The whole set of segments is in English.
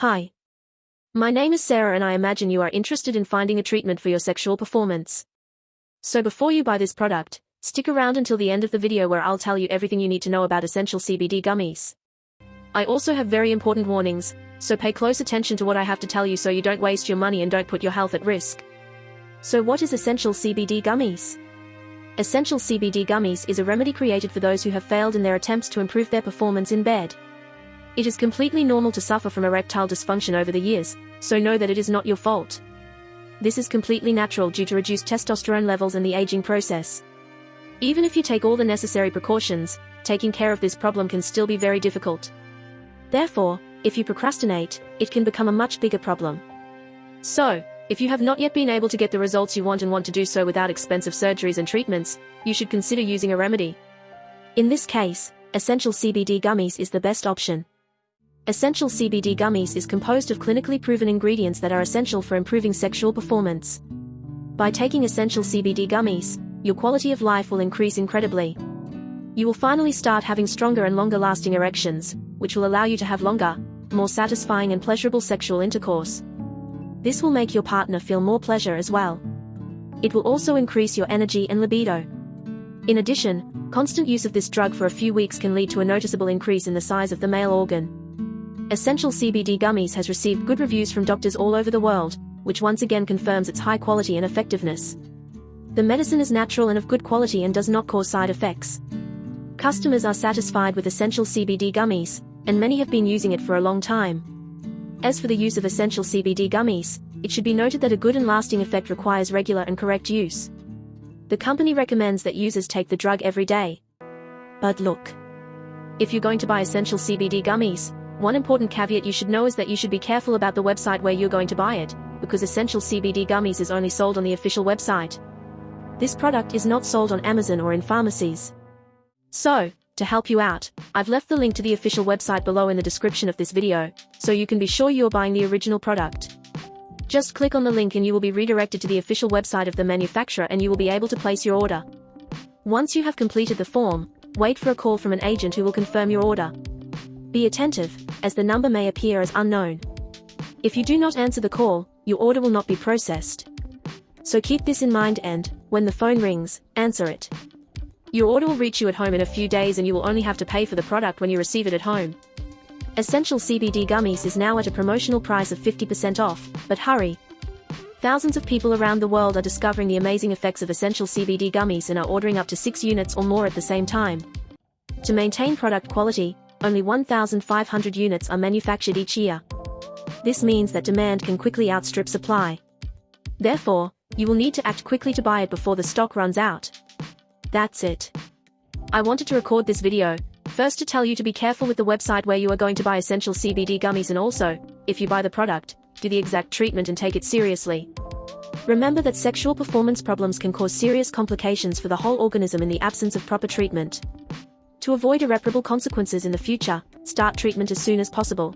Hi. My name is Sarah and I imagine you are interested in finding a treatment for your sexual performance. So before you buy this product, stick around until the end of the video where I'll tell you everything you need to know about essential CBD gummies. I also have very important warnings, so pay close attention to what I have to tell you so you don't waste your money and don't put your health at risk. So what is Essential CBD Gummies? Essential CBD Gummies is a remedy created for those who have failed in their attempts to improve their performance in bed. It is completely normal to suffer from erectile dysfunction over the years, so know that it is not your fault. This is completely natural due to reduced testosterone levels and the aging process. Even if you take all the necessary precautions, taking care of this problem can still be very difficult. Therefore, if you procrastinate, it can become a much bigger problem. So, if you have not yet been able to get the results you want and want to do so without expensive surgeries and treatments, you should consider using a remedy. In this case, Essential CBD Gummies is the best option. Essential CBD Gummies is composed of clinically proven ingredients that are essential for improving sexual performance. By taking Essential CBD Gummies, your quality of life will increase incredibly. You will finally start having stronger and longer lasting erections, which will allow you to have longer, more satisfying and pleasurable sexual intercourse. This will make your partner feel more pleasure as well. It will also increase your energy and libido. In addition, constant use of this drug for a few weeks can lead to a noticeable increase in the size of the male organ. Essential CBD Gummies has received good reviews from doctors all over the world, which once again confirms its high quality and effectiveness. The medicine is natural and of good quality and does not cause side effects. Customers are satisfied with Essential CBD Gummies, and many have been using it for a long time. As for the use of Essential CBD Gummies, it should be noted that a good and lasting effect requires regular and correct use. The company recommends that users take the drug every day. But look. If you're going to buy Essential CBD Gummies, one important caveat you should know is that you should be careful about the website where you're going to buy it, because Essential CBD Gummies is only sold on the official website. This product is not sold on Amazon or in pharmacies. So, to help you out, I've left the link to the official website below in the description of this video, so you can be sure you're buying the original product. Just click on the link and you will be redirected to the official website of the manufacturer and you will be able to place your order. Once you have completed the form, wait for a call from an agent who will confirm your order. Be attentive, as the number may appear as unknown. If you do not answer the call, your order will not be processed. So keep this in mind and, when the phone rings, answer it. Your order will reach you at home in a few days and you will only have to pay for the product when you receive it at home. Essential CBD Gummies is now at a promotional price of 50% off, but hurry. Thousands of people around the world are discovering the amazing effects of Essential CBD Gummies and are ordering up to 6 units or more at the same time. To maintain product quality, only 1,500 units are manufactured each year. This means that demand can quickly outstrip supply. Therefore, you will need to act quickly to buy it before the stock runs out. That's it. I wanted to record this video, first to tell you to be careful with the website where you are going to buy essential CBD gummies and also, if you buy the product, do the exact treatment and take it seriously. Remember that sexual performance problems can cause serious complications for the whole organism in the absence of proper treatment. To avoid irreparable consequences in the future, start treatment as soon as possible.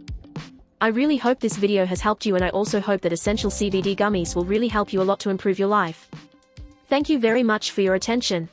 I really hope this video has helped you and I also hope that Essential CBD Gummies will really help you a lot to improve your life. Thank you very much for your attention.